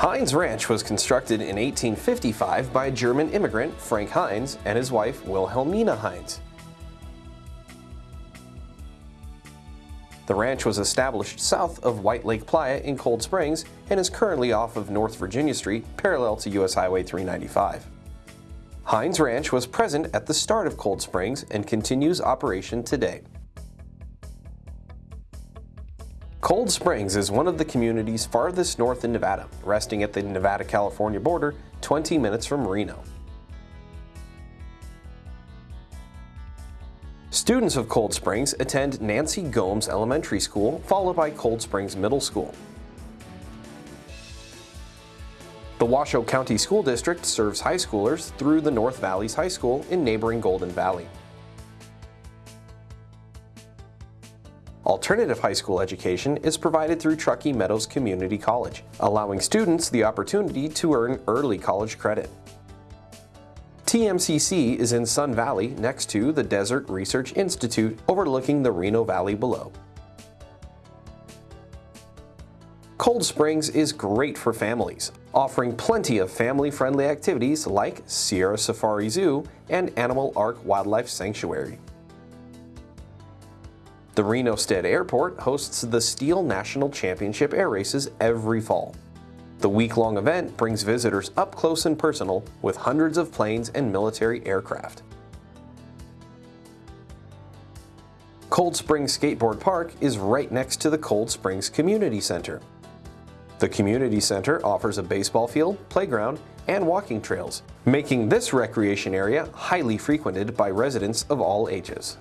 Heinz Ranch was constructed in 1855 by German immigrant Frank Heinz and his wife Wilhelmina Heinz. The ranch was established south of White Lake Playa in Cold Springs and is currently off of North Virginia Street, parallel to US Highway 395. Heinz Ranch was present at the start of Cold Springs and continues operation today. Cold Springs is one of the communities farthest north in Nevada, resting at the Nevada-California border 20 minutes from Reno. Students of Cold Springs attend Nancy Gomes Elementary School, followed by Cold Springs Middle School. The Washoe County School District serves high schoolers through the North Valleys High School in neighboring Golden Valley. Alternative high school education is provided through Truckee Meadows Community College, allowing students the opportunity to earn early college credit. TMCC is in Sun Valley next to the Desert Research Institute overlooking the Reno Valley below. Cold Springs is great for families, offering plenty of family-friendly activities like Sierra Safari Zoo and Animal Ark Wildlife Sanctuary. The Reno Stead Airport hosts the STIHL National Championship air races every fall. The week-long event brings visitors up close and personal with hundreds of planes and military aircraft. Cold Springs Skateboard Park is right next to the Cold Springs Community Center. The Community Center offers a baseball field, playground, and walking trails, making this recreation area highly frequented by residents of all ages.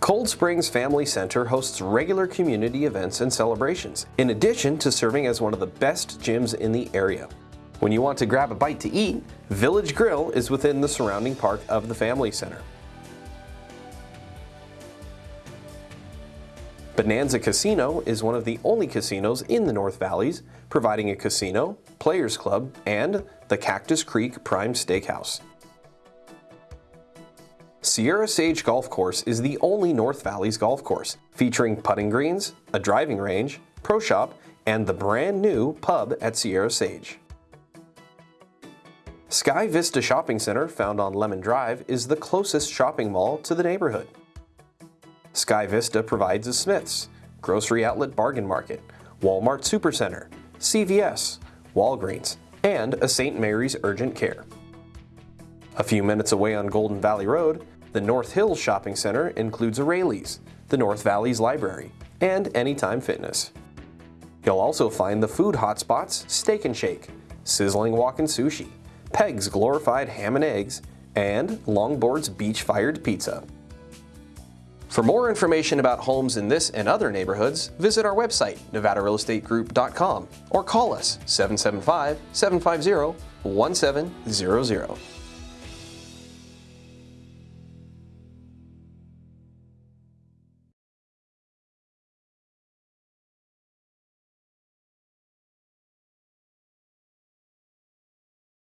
Cold Springs Family Center hosts regular community events and celebrations, in addition to serving as one of the best gyms in the area. When you want to grab a bite to eat, Village Grill is within the surrounding park of the Family Center. Bonanza Casino is one of the only casinos in the North Valleys, providing a casino, players club, and the Cactus Creek Prime Steakhouse. Sierra Sage Golf Course is the only North Valleys golf course, featuring putting greens, a driving range, pro shop, and the brand new pub at Sierra Sage. Sky Vista Shopping Center, found on Lemmon Drive, is the closest shopping mall to the neighborhood. Sky Vista provides a Smith's, Grocery Outlet Bargain Market, Walmart Supercenter, CVS, Walgreens, and a St. Mary's Urgent Care. A few minutes away on Golden Valley Road, the North Hills Shopping Center includes a Raley's, the North Valleys Library, and Anytime Fitness. You'll also find the food hotspots Steak and Shake, Sizzling Walkin' Sushi, Peg's Glorified Ham and Eggs, and Longboard's Beach-Fired Pizza. For more information about homes in this and other neighborhoods, visit our website, nevadarealestategroup.com, or call us 775-750-1700.